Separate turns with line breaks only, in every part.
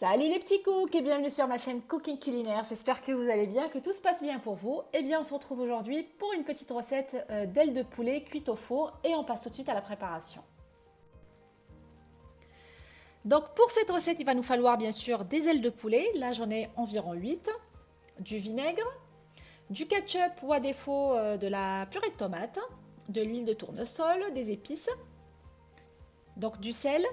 Salut les petits cooks et bienvenue sur ma chaîne Cooking Culinaire. J'espère que vous allez bien, que tout se passe bien pour vous. Eh bien, on se retrouve aujourd'hui pour une petite recette euh, d'ailes de poulet cuites au four et on passe tout de suite à la préparation. Donc pour cette recette, il va nous falloir bien sûr des ailes de poulet. Là, j'en ai environ 8. Du vinaigre, du ketchup ou à défaut euh, de la purée de tomate, de l'huile de tournesol, des épices, donc du sel,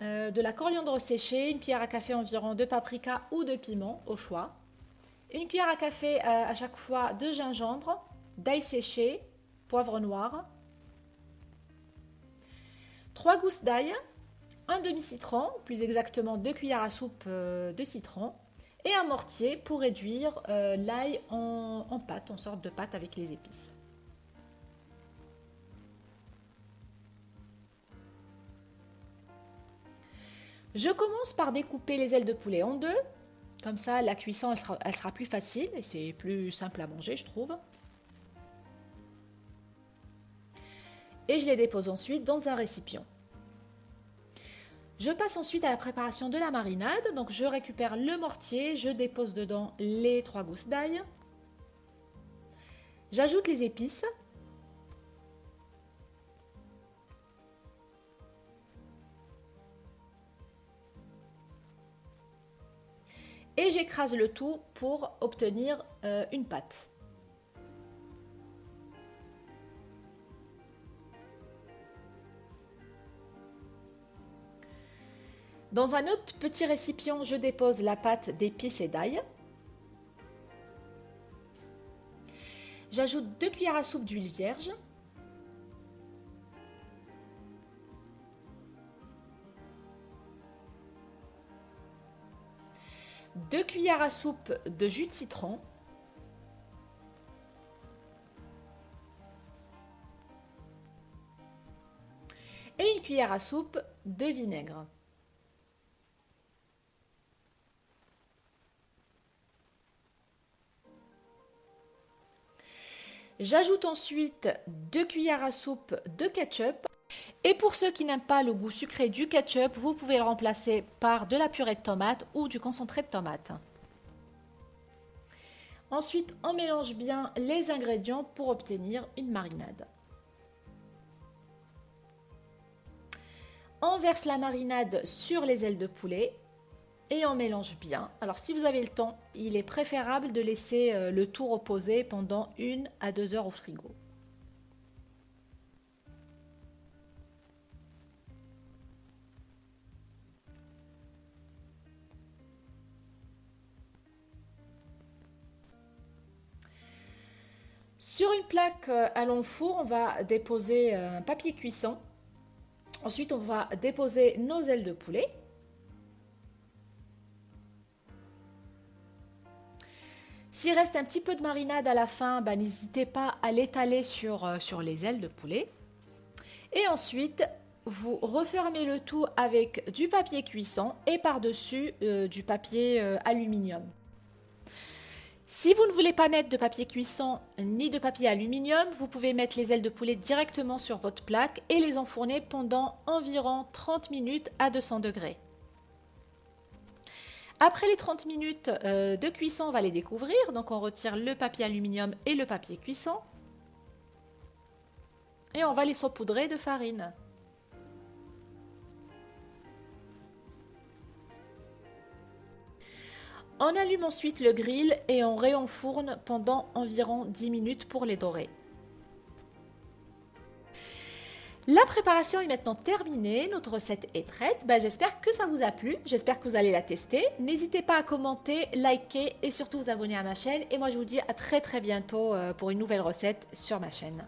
euh, de la coriandre séchée, une cuillère à café environ de paprika ou de piment au choix, une cuillère à café euh, à chaque fois de gingembre, d'ail séché, poivre noir, trois gousses d'ail, un demi-citron, plus exactement deux cuillères à soupe euh, de citron, et un mortier pour réduire l'ail en pâte, en sorte de pâte avec les épices. Je commence par découper les ailes de poulet en deux. Comme ça, la cuisson, elle sera, plus facile et c'est plus simple à manger, je trouve. Et je les dépose ensuite dans un récipient. Je passe ensuite à la préparation de la marinade. Donc je récupère le mortier, je dépose dedans les trois gousses d'ail. J'ajoute les épices. Et j'écrase le tout pour obtenir euh, une pâte. Dans un autre petit récipient, je dépose la pâte d'épices et d'ail. J'ajoute deux cuillères à soupe d'huile vierge. 2 cuillères à soupe de jus de citron, et une cuillère à soupe de vinaigre. J'ajoute ensuite 2 cuillères à soupe de ketchup et pour ceux qui n'aiment pas le goût sucré du ketchup, vous pouvez le remplacer par de la purée de tomate ou du concentré de tomate. Ensuite, on mélange bien les ingrédients pour obtenir une marinade. On verse la marinade sur les ailes de poulet et on mélange bien. Alors si vous avez le temps, il est préférable de laisser euh, le tout reposer pendant une à deux heures au frigo. Sur une plaque euh, à long four, on va déposer un papier cuisson. Ensuite, on va déposer nos ailes de poulet. S'il reste un petit peu de marinade à la fin, bah, n'hésitez pas à l'étaler sur, euh, sur les ailes de poulet. Et ensuite, vous refermez le tout avec du papier cuisson et par-dessus euh, du papier aluminium. Si vous ne voulez pas mettre de papier cuisson ni de papier aluminium, vous pouvez mettre les ailes de poulet directement sur votre plaque et les enfourner pendant environ 30 minutes à 200 degrés. Après les 30 minutes euh, de cuisson, on va les découvrir. Donc on retire le papier aluminium et le papier cuisson. Et on va les saupoudrer de farine. On allume ensuite le grill et on réenfourne pendant environ 10 minutes pour les dorer. La préparation est maintenant terminée, notre recette est prête. Ben, j'espère que ça vous a plu, j'espère que vous allez la tester. N'hésitez pas à commenter, liker et surtout vous abonner à ma chaîne. Et moi je vous dis à très très bientôt euh, pour une nouvelle recette sur ma chaîne.